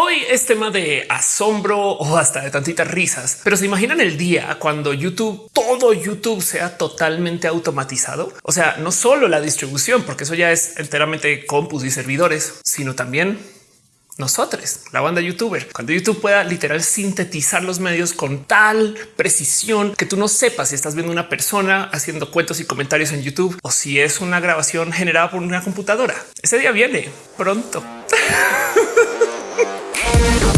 Hoy es tema de asombro o hasta de tantitas risas, pero se imaginan el día cuando YouTube, todo YouTube sea totalmente automatizado. O sea, no solo la distribución, porque eso ya es enteramente compus y servidores, sino también nosotros, la banda youtuber, cuando YouTube pueda literal sintetizar los medios con tal precisión que tú no sepas si estás viendo una persona haciendo cuentos y comentarios en YouTube o si es una grabación generada por una computadora. Ese día viene pronto. Thank.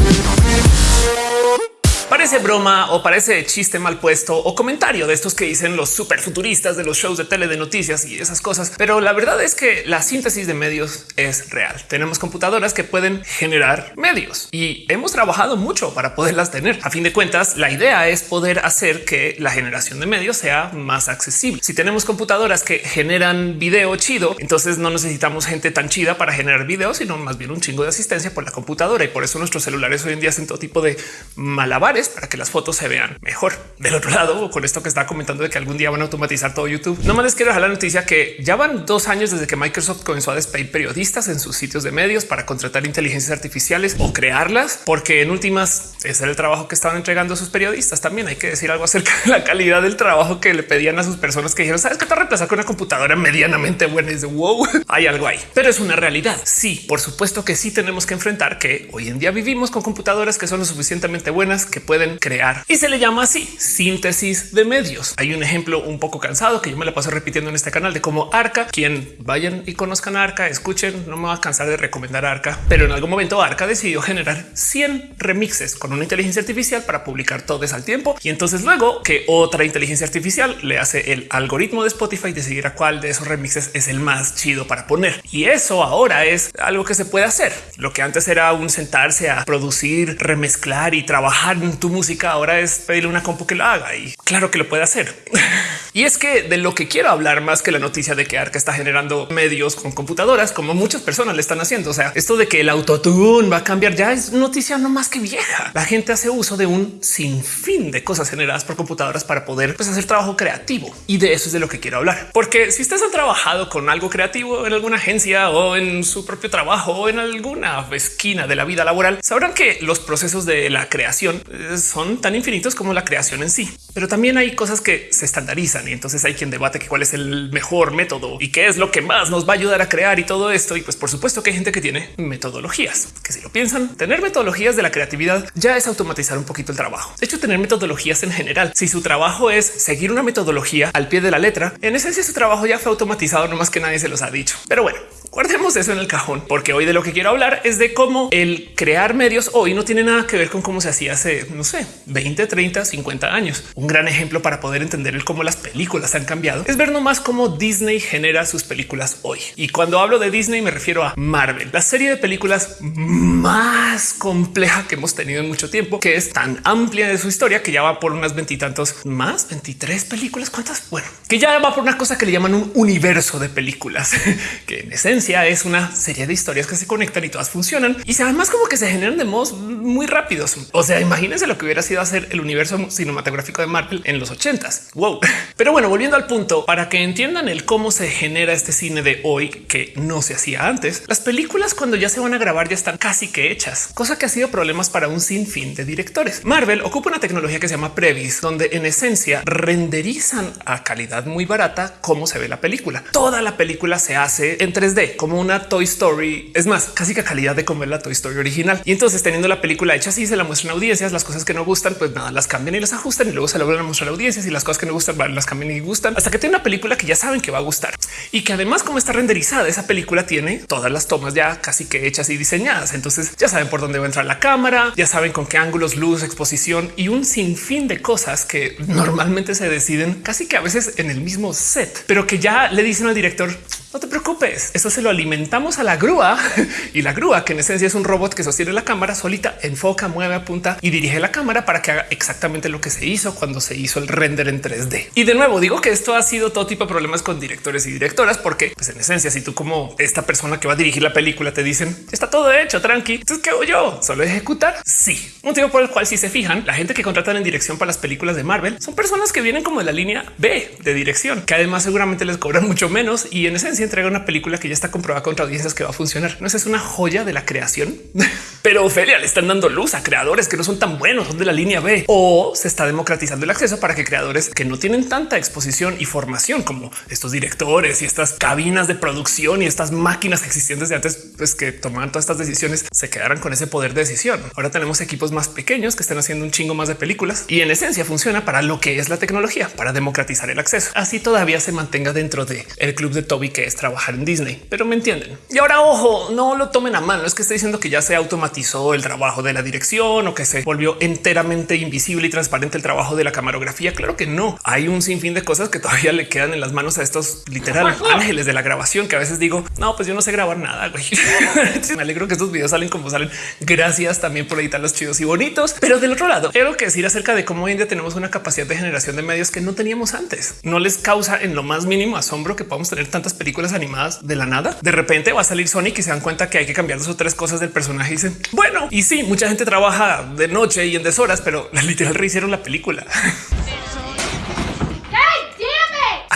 Parece broma o parece chiste mal puesto o comentario de estos que dicen los super futuristas de los shows de tele de noticias y esas cosas. Pero la verdad es que la síntesis de medios es real. Tenemos computadoras que pueden generar medios y hemos trabajado mucho para poderlas tener. A fin de cuentas, la idea es poder hacer que la generación de medios sea más accesible. Si tenemos computadoras que generan video chido, entonces no necesitamos gente tan chida para generar video, sino más bien un chingo de asistencia por la computadora. Y por eso nuestros celulares hoy en día hacen todo tipo de malabares para que las fotos se vean mejor. Del otro lado, con esto que está comentando de que algún día van a automatizar todo YouTube, no más les quiero dejar la noticia que ya van dos años desde que Microsoft comenzó a despedir periodistas en sus sitios de medios para contratar inteligencias artificiales o crearlas, porque en últimas ese era el trabajo que estaban entregando a sus periodistas. También hay que decir algo acerca de la calidad del trabajo que le pedían a sus personas que dijeron, sabes que te reemplazar con una computadora medianamente buena. Es de wow, hay algo ahí, pero es una realidad. Sí, por supuesto que sí tenemos que enfrentar que hoy en día vivimos con computadoras que son lo suficientemente buenas que pueden crear y se le llama así síntesis de medios. Hay un ejemplo un poco cansado que yo me la paso repitiendo en este canal de cómo Arca, quien vayan y conozcan a Arca, escuchen, no me va a cansar de recomendar Arca, pero en algún momento Arca decidió generar 100 remixes con una inteligencia artificial para publicar todos al tiempo. Y entonces luego que otra inteligencia artificial le hace el algoritmo de Spotify decidir a cuál de esos remixes es el más chido para poner. Y eso ahora es algo que se puede hacer. Lo que antes era un sentarse a producir, remezclar y trabajar tu música ahora es pedirle una compu que lo haga y claro que lo puede hacer. y es que de lo que quiero hablar más que la noticia de que Arca está generando medios con computadoras, como muchas personas le están haciendo. O sea, esto de que el autotune va a cambiar ya es noticia no más que vieja. La gente hace uso de un sinfín de cosas generadas por computadoras para poder pues, hacer trabajo creativo. Y de eso es de lo que quiero hablar. Porque si ustedes han trabajado con algo creativo en alguna agencia o en su propio trabajo o en alguna esquina de la vida laboral, sabrán que los procesos de la creación son tan infinitos como la creación en sí. Pero también hay cosas que se estandarizan y entonces hay quien debate que cuál es el mejor método y qué es lo que más nos va a ayudar a crear y todo esto. Y pues por supuesto que hay gente que tiene metodologías, que si lo piensan, tener metodologías de la creatividad ya es automatizar un poquito el trabajo. De hecho, tener metodologías en general, si su trabajo es seguir una metodología al pie de la letra, en esencia su trabajo ya fue automatizado, no más que nadie se los ha dicho. Pero bueno, guardemos eso en el cajón, porque hoy de lo que quiero hablar es de cómo el crear medios hoy no tiene nada que ver con cómo se hacía hace, no sé, 20, 30, 50 años. Un gran ejemplo para poder entender el cómo las películas han cambiado es ver nomás cómo Disney genera sus películas hoy. Y cuando hablo de Disney me refiero a Marvel, la serie de películas más compleja que hemos tenido en mucho tiempo, que es tan amplia de su historia que ya va por unas veintitantos más 23 películas. ¿Cuántas? Bueno, que ya va por una cosa que le llaman un universo de películas, que en esencia es una serie de historias que se conectan y todas funcionan y además como que se generan de modos muy rápidos. O sea, imagínense lo que hubiera sido hacer el universo cinematográfico de Marvel en los ochentas. Wow. Pero bueno, volviendo al punto, para que entiendan el cómo se genera este cine de hoy que no se hacía antes, las películas cuando ya se van a grabar ya están casi que hechas, cosa que ha sido problemas para un sinfín de directores. Marvel ocupa una tecnología que se llama Previs, donde en esencia renderizan a calidad muy barata cómo se ve la película. Toda la película se hace en 3D como una Toy Story. Es más, casi que calidad de como es la Toy Story original. Y entonces teniendo la película hecha así, se la muestran audiencias, las cosas que no gustan, pues nada, las cambian y las ajustan y luego se la a mostrar a audiencias y las cosas que no gustan las cambian y gustan hasta que tiene una película que ya saben que va a gustar y que además como está renderizada, esa película tiene todas las tomas ya casi que hechas y diseñadas. Entonces ya saben por dónde va a entrar la cámara, ya saben con qué ángulos, luz, exposición y un sinfín de cosas que normalmente se deciden casi que a veces en el mismo set, pero que ya le dicen al director no te preocupes, eso se lo alimentamos a la grúa y la grúa, que en esencia es un robot que sostiene la cámara solita, enfoca, mueve, apunta y dirige la cámara para que haga exactamente lo que se hizo cuando se hizo el render en 3D. Y de nuevo digo que esto ha sido todo tipo de problemas con directores y directoras, porque pues en esencia, si tú como esta persona que va a dirigir la película te dicen está todo hecho, tranqui, entonces qué hago yo? Solo ejecutar. Sí, motivo por el cual si se fijan, la gente que contratan en dirección para las películas de Marvel son personas que vienen como de la línea B de dirección, que además seguramente les cobran mucho menos y en esencia y entrega una película que ya está comprobada contra audiencias que va a funcionar. No es una joya de la creación, pero Ophelia le están dando luz a creadores que no son tan buenos, son de la línea B o se está democratizando el acceso para que creadores que no tienen tanta exposición y formación como estos directores y estas cabinas de producción y estas máquinas que existían desde antes, pues que tomaban todas estas decisiones, se quedaran con ese poder de decisión. Ahora tenemos equipos más pequeños que están haciendo un chingo más de películas y en esencia funciona para lo que es la tecnología, para democratizar el acceso. Así todavía se mantenga dentro de el club de Toby que es trabajar en Disney, pero me entienden. Y ahora ojo, no lo tomen a mano. Es que estoy diciendo que ya se automatizó el trabajo de la dirección o que se volvió enteramente invisible y transparente el trabajo de la camarografía. Claro que no. Hay un sinfín de cosas que todavía le quedan en las manos a estos literal ángeles de la grabación que a veces digo, no, pues yo no sé grabar nada. Güey. me alegro que estos videos salen como salen. Gracias también por editar los chidos y bonitos. Pero del otro lado, quiero que decir acerca de cómo hoy en día tenemos una capacidad de generación de medios que no teníamos antes. No les causa en lo más mínimo asombro que podamos tener tantas películas animadas de la nada. De repente va a salir Sonic y se dan cuenta que hay que cambiar dos o tres cosas del personaje y dicen, bueno, y sí, mucha gente trabaja de noche y en deshoras, pero literal rehicieron la película.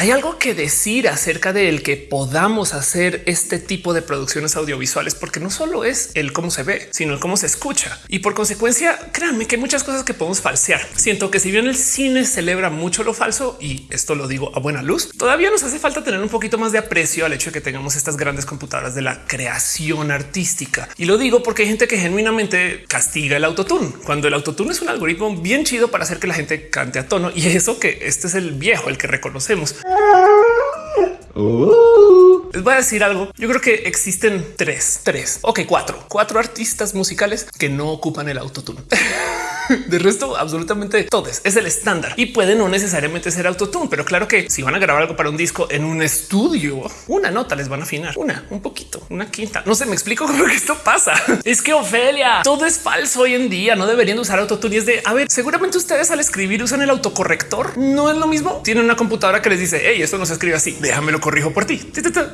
Hay algo que decir acerca de el que podamos hacer este tipo de producciones audiovisuales, porque no solo es el cómo se ve, sino el cómo se escucha. Y por consecuencia, créanme que hay muchas cosas que podemos falsear. Siento que si bien el cine celebra mucho lo falso, y esto lo digo a buena luz, todavía nos hace falta tener un poquito más de aprecio al hecho de que tengamos estas grandes computadoras de la creación artística. Y lo digo porque hay gente que genuinamente castiga el autotune, cuando el autotune es un algoritmo bien chido para hacer que la gente cante a tono. Y eso que este es el viejo, el que reconocemos. Ah! Les voy a decir algo. Yo creo que existen tres, tres, ok, cuatro, cuatro artistas musicales que no ocupan el autotune. De resto, absolutamente todos es el estándar y puede no necesariamente ser autotune, pero claro que si van a grabar algo para un disco en un estudio, una nota les van a afinar una, un poquito, una quinta. No sé, me explico cómo que esto pasa. Es que Ofelia, todo es falso hoy en día. No deberían usar autotune. Y es de a ver, seguramente ustedes al escribir usan el autocorrector. No es lo mismo. Tienen una computadora que les dice hey, esto no se escribe así. Déjame lo corrijo por ti.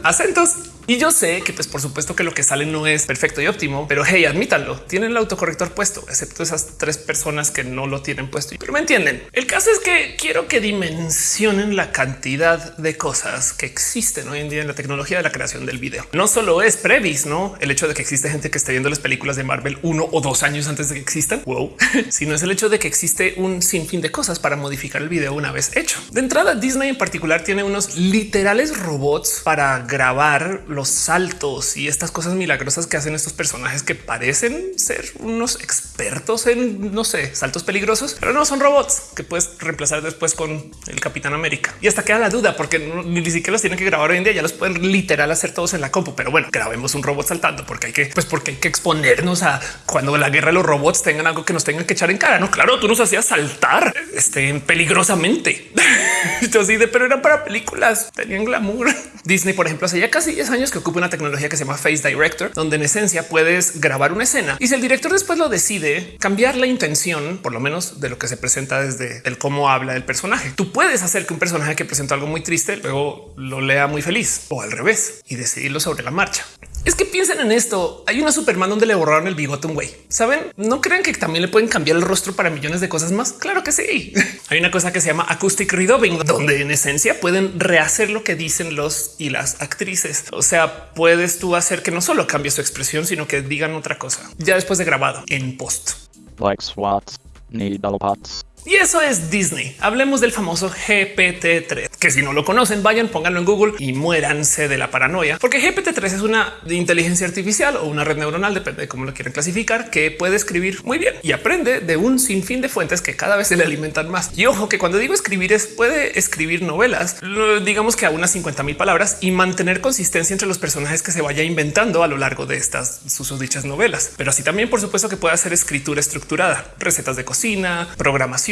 Acentos. Y yo sé que, pues, por supuesto que lo que sale no es perfecto y óptimo, pero hey, admítanlo. Tienen el autocorrector puesto, excepto esas tres personas que no lo tienen puesto. Pero me entienden. El caso es que quiero que dimensionen la cantidad de cosas que existen hoy en día en la tecnología de la creación del video. No solo es previs, no el hecho de que existe gente que esté viendo las películas de Marvel uno o dos años antes de que existan, wow, sino es el hecho de que existe un sinfín de cosas para modificar el video una vez hecho. De entrada, Disney en particular tiene unos literales robots para grabar los saltos y estas cosas milagrosas que hacen estos personajes que parecen ser unos expertos en, no sé, saltos peligrosos, pero no son robots que puedes reemplazar después con el Capitán América. Y hasta queda la duda porque ni siquiera los tienen que grabar hoy en día, ya los pueden literal hacer todos en la compu. Pero bueno, grabemos un robot saltando porque hay que, pues porque hay que exponernos a cuando la guerra de los robots tengan algo que nos tengan que echar en cara. No, claro, tú nos hacías saltar este, peligrosamente. así de, pero eran para películas, tenían glamour. Disney, por ejemplo, hace ya casi 10 años que ocupa una tecnología que se llama Face Director, donde en esencia puedes grabar una escena y si el director después lo decide cambiar la intención, por lo menos de lo que se presenta desde el cómo habla el personaje, tú puedes hacer que un personaje que presenta algo muy triste luego lo lea muy feliz o al revés y decidirlo sobre la marcha. Es que piensen en esto. Hay una Superman donde le borraron el bigote un güey. Saben, no crean que también le pueden cambiar el rostro para millones de cosas más. Claro que sí. Hay una cosa que se llama acoustic redubbing, donde en esencia pueden rehacer lo que dicen los y las actrices. O sea, puedes tú hacer que no solo cambie su expresión, sino que digan otra cosa ya después de grabado en post. Like SWAT, needle pots. Y eso es Disney. Hablemos del famoso GPT-3, que si no lo conocen, vayan, pónganlo en Google y muéranse de la paranoia, porque GPT-3 es una inteligencia artificial o una red neuronal, depende de cómo lo quieren clasificar, que puede escribir muy bien y aprende de un sinfín de fuentes que cada vez se le alimentan más. Y ojo que cuando digo escribir es puede escribir novelas, digamos que a unas 50 mil palabras y mantener consistencia entre los personajes que se vaya inventando a lo largo de estas sus dichas novelas. Pero así también, por supuesto, que puede hacer escritura estructurada, recetas de cocina, programación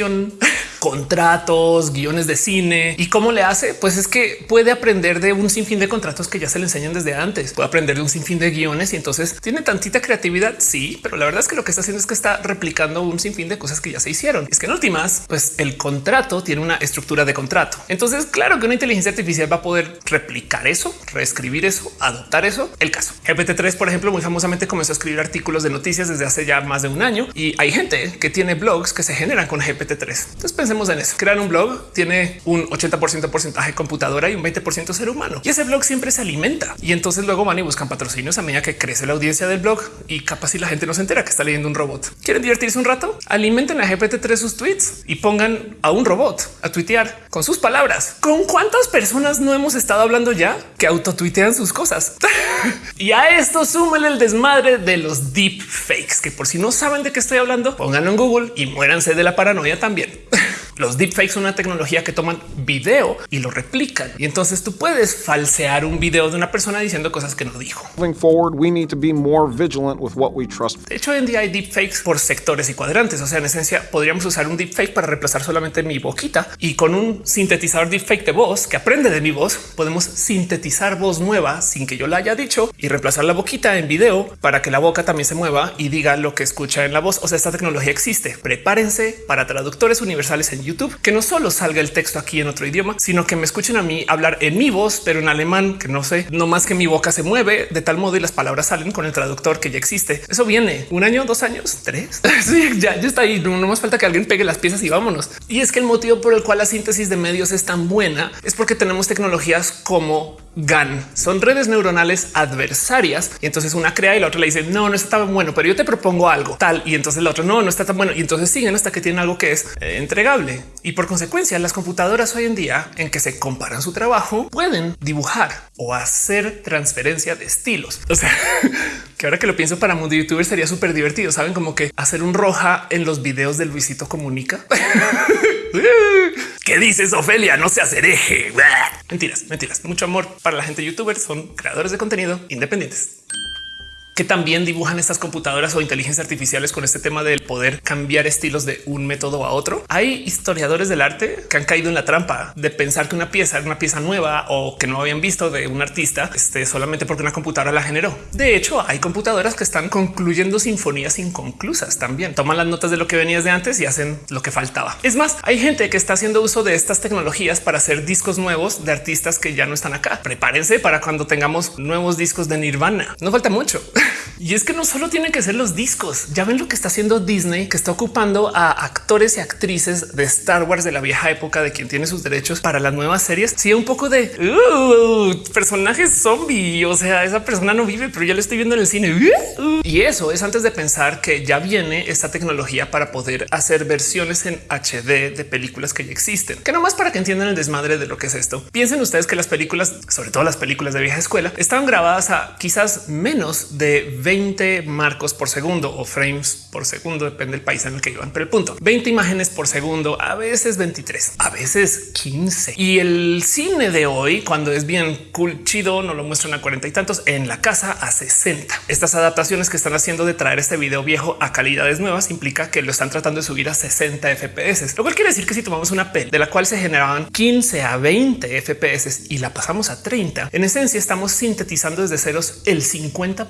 contratos, guiones de cine. ¿Y cómo le hace? Pues es que puede aprender de un sinfín de contratos que ya se le enseñan desde antes. Puede aprender de un sinfín de guiones y entonces tiene tantita creatividad. Sí, pero la verdad es que lo que está haciendo es que está replicando un sinfín de cosas que ya se hicieron. Es que en últimas, pues el contrato tiene una estructura de contrato. Entonces, claro que una inteligencia artificial va a poder replicar eso, reescribir eso, adoptar eso. El caso GPT-3, por ejemplo, muy famosamente comenzó a escribir artículos de noticias desde hace ya más de un año y hay gente que tiene blogs que se generan con GPT GPT-3. Entonces pensemos en eso. Crear un blog tiene un 80% porcentaje computadora y un 20% ser humano. Y ese blog siempre se alimenta. Y entonces luego van y buscan patrocinios a medida que crece la audiencia del blog y capaz si la gente no se entera que está leyendo un robot. ¿Quieren divertirse un rato? Alimenten a GPT-3 sus tweets y pongan a un robot a tuitear con sus palabras. ¿Con cuántas personas no hemos estado hablando ya que autotuitean sus cosas? y a esto súmenle el desmadre de los deep fakes, que por si no saben de qué estoy hablando, pónganlo en Google y muéranse de la paranoia también. Los deepfakes son una tecnología que toman video y lo replican. Y entonces tú puedes falsear un video de una persona diciendo cosas que no dijo. forward, we need to be more vigilant with what we trust. De hecho, hoy en día hay deepfakes por sectores y cuadrantes. O sea, en esencia, podríamos usar un deepfake para reemplazar solamente mi boquita y con un sintetizador deepfake de voz que aprende de mi voz, podemos sintetizar voz nueva sin que yo la haya dicho y reemplazar la boquita en video para que la boca también se mueva y diga lo que escucha en la voz. O sea, esta tecnología existe. Prepárense para traductores universales en YouTube, que no solo salga el texto aquí en otro idioma, sino que me escuchen a mí hablar en mi voz, pero en alemán, que no sé, no más que mi boca se mueve de tal modo y las palabras salen con el traductor que ya existe. Eso viene un año, dos años, tres. sí, ya, ya está ahí. No, más falta que alguien pegue las piezas y vámonos. Y es que el motivo por el cual la síntesis de medios es tan buena es porque tenemos tecnologías como GAN. Son redes neuronales adversarias y entonces una crea y la otra le dice no, no está tan bueno, pero yo te propongo algo tal y entonces el otro no, no está tan bueno y entonces siguen hasta que tienen algo que es y por consecuencia las computadoras hoy en día en que se comparan su trabajo pueden dibujar o hacer transferencia de estilos. O sea, que ahora que lo pienso para mundo youtuber sería súper divertido. Saben como que hacer un roja en los videos del Luisito comunica. ¿Qué dices, Ofelia? No se hereje. Mentiras, mentiras. Mucho amor para la gente youtuber. Son creadores de contenido independientes que también dibujan estas computadoras o inteligencias artificiales con este tema del poder cambiar estilos de un método a otro. Hay historiadores del arte que han caído en la trampa de pensar que una pieza es una pieza nueva o que no habían visto de un artista este, solamente porque una computadora la generó. De hecho, hay computadoras que están concluyendo sinfonías inconclusas también. Toman las notas de lo que venías de antes y hacen lo que faltaba. Es más, hay gente que está haciendo uso de estas tecnologías para hacer discos nuevos de artistas que ya no están acá. Prepárense para cuando tengamos nuevos discos de Nirvana. No falta mucho. Y es que no solo tienen que ser los discos. Ya ven lo que está haciendo Disney, que está ocupando a actores y actrices de Star Wars de la vieja época de quien tiene sus derechos para las nuevas series. Sí, un poco de uh, personajes zombie. O sea, esa persona no vive, pero ya lo estoy viendo en el cine. Y eso es antes de pensar que ya viene esta tecnología para poder hacer versiones en HD de películas que ya existen, que nomás para que entiendan el desmadre de lo que es esto. Piensen ustedes que las películas, sobre todo las películas de vieja escuela, estaban grabadas a quizás menos de 20 marcos por segundo o frames por segundo, depende del país en el que iban. Pero el punto 20 imágenes por segundo, a veces 23, a veces 15. Y el cine de hoy, cuando es bien cool, chido, no lo muestran a cuarenta y tantos en la casa a 60. Estas adaptaciones que están haciendo de traer este video viejo a calidades nuevas implica que lo están tratando de subir a 60 FPS, lo cual quiere decir que si tomamos una peli de la cual se generaban 15 a 20 FPS y la pasamos a 30, en esencia estamos sintetizando desde ceros el 50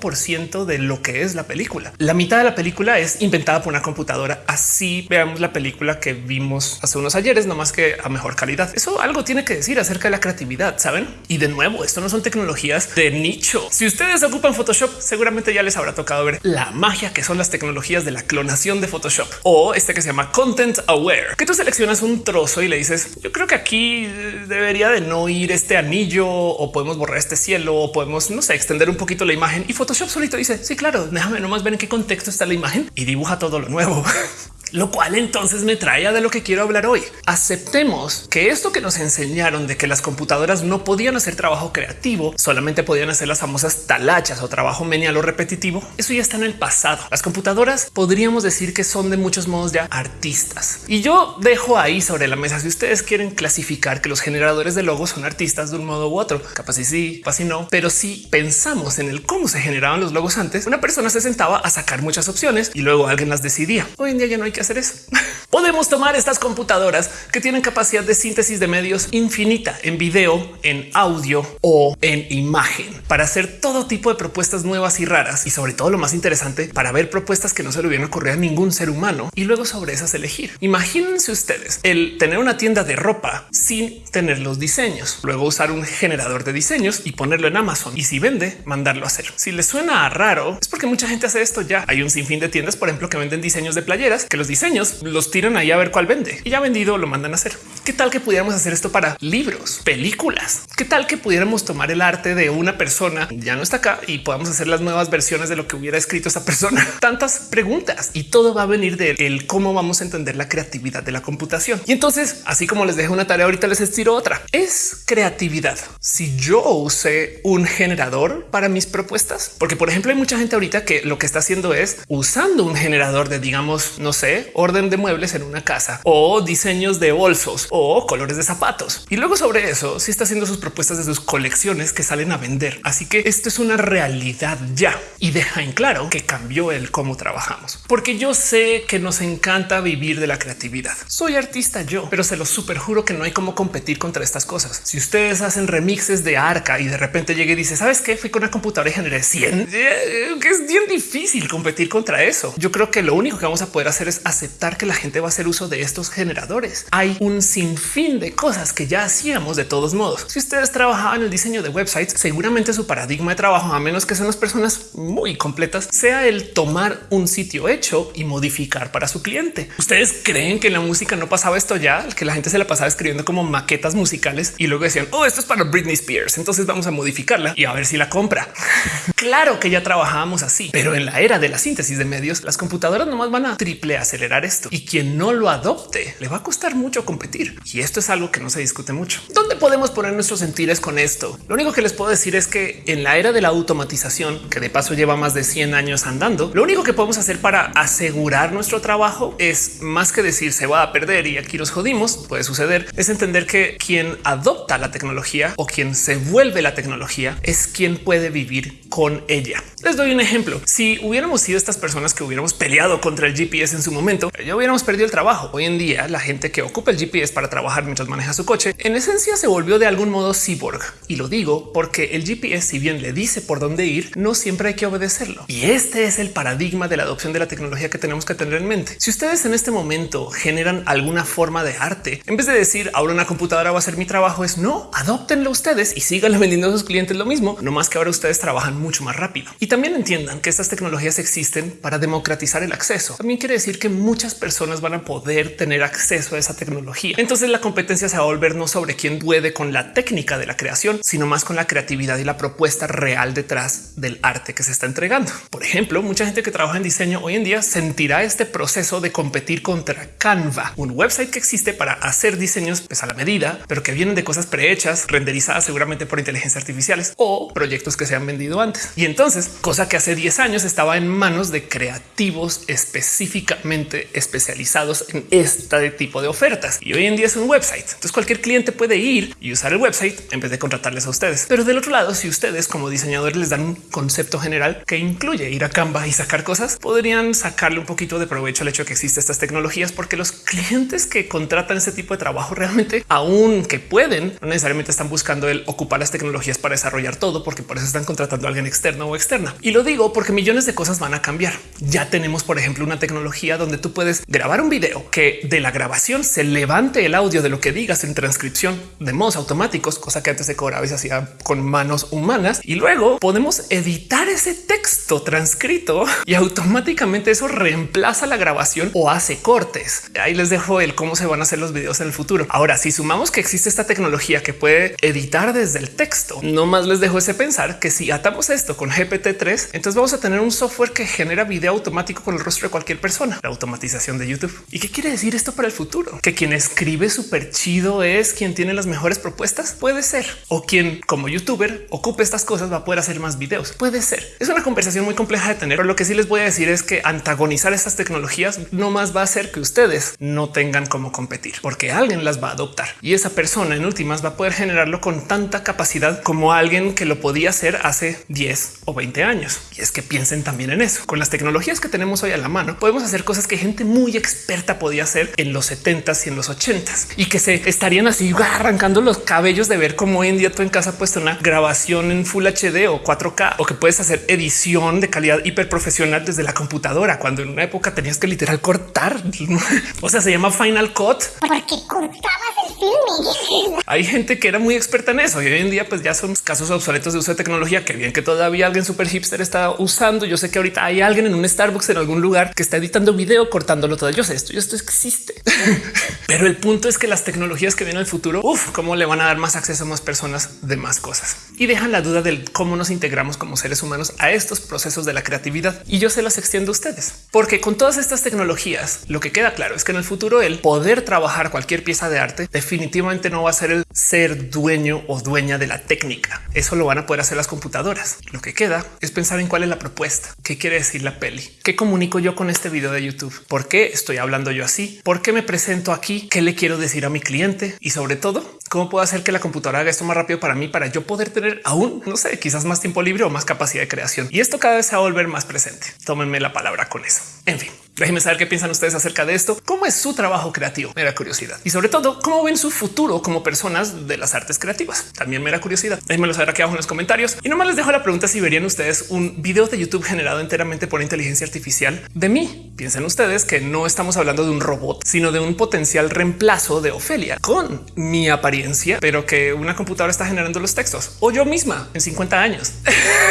de lo que es la película. La mitad de la película es inventada por una computadora. Así veamos la película que vimos hace unos ayeres, no más que a mejor calidad. Eso algo tiene que decir acerca de la creatividad, saben? Y de nuevo, esto no son tecnologías de nicho. Si ustedes ocupan Photoshop, seguramente ya les habrá tocado ver la magia que son las tecnologías de la clonación de Photoshop o este que se llama Content Aware, que tú seleccionas un trozo y le dices, yo creo que aquí debería de no ir este anillo o podemos borrar este cielo o podemos, no sé, extender un poquito la imagen y Photoshop solito dice, sí, claro, déjame nomás ver en qué contexto está la imagen y dibuja todo lo nuevo. Lo cual entonces me trae a de lo que quiero hablar hoy. Aceptemos que esto que nos enseñaron de que las computadoras no podían hacer trabajo creativo, solamente podían hacer las famosas talachas o trabajo menial o repetitivo. Eso ya está en el pasado. Las computadoras podríamos decir que son de muchos modos ya artistas. Y yo dejo ahí sobre la mesa si ustedes quieren clasificar que los generadores de logos son artistas de un modo u otro. Capaz y sí, capaz y no. Pero si pensamos en el cómo se generaban los logos antes, una persona se sentaba a sacar muchas opciones y luego alguien las decidía. Hoy en día ya no hay que hacer eso. Podemos tomar estas computadoras que tienen capacidad de síntesis de medios infinita en video, en audio o en imagen para hacer todo tipo de propuestas nuevas y raras y sobre todo lo más interesante para ver propuestas que no se le hubieran ocurrido a ningún ser humano y luego sobre esas elegir. Imagínense ustedes el tener una tienda de ropa sin tener los diseños, luego usar un generador de diseños y ponerlo en Amazon y si vende, mandarlo a hacer. Si les suena raro es porque mucha gente hace esto ya. Hay un sinfín de tiendas, por ejemplo, que venden diseños de playeras que los diseños los tiran ahí a ver cuál vende y ya vendido lo mandan a hacer. ¿Qué tal que pudiéramos hacer esto para libros, películas? ¿Qué tal que pudiéramos tomar el arte de una persona ya no está acá y podamos hacer las nuevas versiones de lo que hubiera escrito esa persona? Tantas preguntas y todo va a venir de el cómo vamos a entender la creatividad de la computación. Y entonces, así como les dejo una tarea, ahorita les estiro otra. Es creatividad. Si yo usé un generador para mis propuestas, porque por ejemplo hay mucha gente ahorita que lo que está haciendo es usando un generador de digamos, no sé, orden de muebles en una casa o diseños de bolsos colores de zapatos. Y luego sobre eso, si está haciendo sus propuestas de sus colecciones que salen a vender. Así que esto es una realidad ya y deja en claro que cambió el cómo trabajamos, porque yo sé que nos encanta vivir de la creatividad. Soy artista yo, pero se lo super juro que no hay cómo competir contra estas cosas. Si ustedes hacen remixes de arca y de repente llegue y dice, sabes qué? Fui con una computadora y generé 100, eh, que es bien difícil competir contra eso. Yo creo que lo único que vamos a poder hacer es aceptar que la gente va a hacer uso de estos generadores. Hay un sinfín de cosas que ya hacíamos de todos modos. Si ustedes trabajaban en el diseño de websites, seguramente su paradigma de trabajo, a menos que sean las personas muy completas, sea el tomar un sitio hecho y modificar para su cliente. Ustedes creen que en la música no pasaba esto ya, que la gente se la pasaba escribiendo como maquetas musicales y luego decían, oh, esto es para Britney Spears, entonces vamos a modificarla y a ver si la compra. claro que ya trabajábamos así, pero en la era de la síntesis de medios, las computadoras nomás van a triple acelerar esto y quien no lo adopte le va a costar mucho competir. Y esto es algo que no se discute mucho. ¿Dónde podemos poner nuestros sentires con esto? Lo único que les puedo decir es que en la era de la automatización, que de paso lleva más de 100 años andando, lo único que podemos hacer para asegurar nuestro trabajo es más que decir se va a perder y aquí nos jodimos, puede suceder, es entender que quien adopta la tecnología o quien se vuelve la tecnología es quien puede vivir con ella. Les doy un ejemplo. Si hubiéramos sido estas personas que hubiéramos peleado contra el GPS en su momento, ya hubiéramos perdido el trabajo. Hoy en día, la gente que ocupa el GPS para trabajar mientras maneja su coche, en esencia se volvió de algún modo cyborg. Y lo digo porque el GPS, si bien le dice por dónde ir, no siempre hay que obedecerlo. Y este es el paradigma de la adopción de la tecnología que tenemos que tener en mente. Si ustedes en este momento generan alguna forma de arte, en vez de decir ahora una computadora va a hacer mi trabajo, es no, adoptenlo ustedes y sigan vendiendo a sus clientes lo mismo, no más que ahora ustedes trabajan mucho más rápido. Y también entiendan que estas tecnologías existen para democratizar el acceso. También quiere decir que muchas personas van a poder tener acceso a esa tecnología. La competencia se va a volver no sobre quién puede con la técnica de la creación, sino más con la creatividad y la propuesta real detrás del arte que se está entregando. Por ejemplo, mucha gente que trabaja en diseño hoy en día sentirá este proceso de competir contra Canva, un website que existe para hacer diseños pues, a la medida, pero que vienen de cosas prehechas, renderizadas seguramente por inteligencia artificiales o proyectos que se han vendido antes. Y entonces, cosa que hace 10 años estaba en manos de creativos específicamente especializados en este tipo de ofertas. Y hoy en día es un website. Entonces cualquier cliente puede ir y usar el website en vez de contratarles a ustedes. Pero del otro lado, si ustedes como diseñadores les dan un concepto general que incluye ir a Canva y sacar cosas, podrían sacarle un poquito de provecho al hecho de que existen estas tecnologías, porque los clientes que contratan ese tipo de trabajo realmente, aún que pueden, no necesariamente están buscando el ocupar las tecnologías para desarrollar todo, porque por eso están contratando a alguien externo o externa. Y lo digo porque millones de cosas van a cambiar. Ya tenemos, por ejemplo, una tecnología donde tú puedes grabar un video que de la grabación se levante el audio de lo que digas en transcripción de modos automáticos, cosa que antes se cobraba y se hacía con manos humanas. Y luego podemos editar ese texto transcrito y automáticamente eso reemplaza la grabación o hace cortes. Ahí les dejo el cómo se van a hacer los videos en el futuro. Ahora, si sumamos que existe esta tecnología que puede editar desde el texto, no más les dejo ese pensar que si atamos esto con GPT-3, entonces vamos a tener un software que genera video automático con el rostro de cualquier persona. La automatización de YouTube. ¿Y qué quiere decir esto para el futuro? Que quien escribe súper chido es quien tiene las mejores propuestas. Puede ser. O quien como youtuber ocupe estas cosas va a poder hacer más videos. Puede ser. Es una conversación muy compleja de tener. Pero lo que sí les voy a decir es que antagonizar estas tecnologías no más va a hacer que ustedes no tengan cómo competir porque alguien las va a adoptar y esa persona en últimas va a poder generarlo con tanta capacidad como alguien que lo podía hacer hace 10 o 20 años. Y es que piensen también en eso. Con las tecnologías que tenemos hoy a la mano, podemos hacer cosas que gente muy experta podía hacer en los 70s y en los 80s y que se estarían así arrancando los cabellos de ver cómo hoy en día tú en casa puesto una grabación en Full HD o 4K o que puedes hacer edición de calidad hiper profesional desde la computadora cuando en una época tenías que literal cortar. o sea, se llama Final Cut porque cortabas el filme. Hay gente que era muy experta en eso y hoy en día pues ya son casos obsoletos de uso de tecnología que bien que todavía alguien súper hipster está usando. Yo sé que ahorita hay alguien en un Starbucks en algún lugar que está editando video video cortándolo todo. Yo sé esto, esto existe, pero el punto es que las tecnologías que vienen el futuro, uff, cómo le van a dar más acceso a más personas de más cosas y dejan la duda del cómo nos integramos como seres humanos a estos procesos de la creatividad. Y yo se las extiendo a ustedes, porque con todas estas tecnologías, lo que queda claro es que en el futuro el poder trabajar cualquier pieza de arte definitivamente no va a ser el ser dueño o dueña de la técnica. Eso lo van a poder hacer las computadoras. Lo que queda es pensar en cuál es la propuesta, qué quiere decir la peli, qué comunico yo con este video de YouTube, por qué estoy hablando yo así, por qué me presento aquí, qué le quiero decir a mi cliente y sobre todo cómo puedo hacer que la computadora haga esto más rápido para mí, para yo poder tener aún, no sé, quizás más tiempo libre o más capacidad de creación. Y esto cada vez se va a volver más presente. Tómenme la palabra con eso. En fin, déjenme saber qué piensan ustedes acerca de esto. ¿Cómo es su trabajo creativo? Mera curiosidad. Y sobre todo, cómo ven su futuro como personas de las artes creativas. También mera curiosidad. Déjenmelo saber aquí abajo en los comentarios. Y nomás les dejo la pregunta si verían ustedes un video de YouTube generado enteramente por inteligencia artificial de mí. Piensen ustedes que no estamos hablando de un robot, sino de un potencial reemplazo de Ofelia con mi apariencia, pero que una computadora está generando los textos o yo misma en 50 años.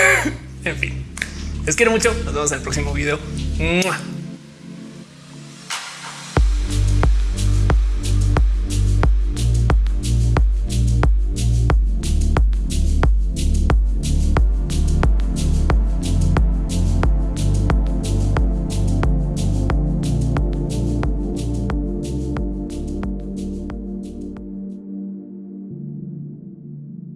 en fin, les quiero mucho. Nos vemos en el próximo video.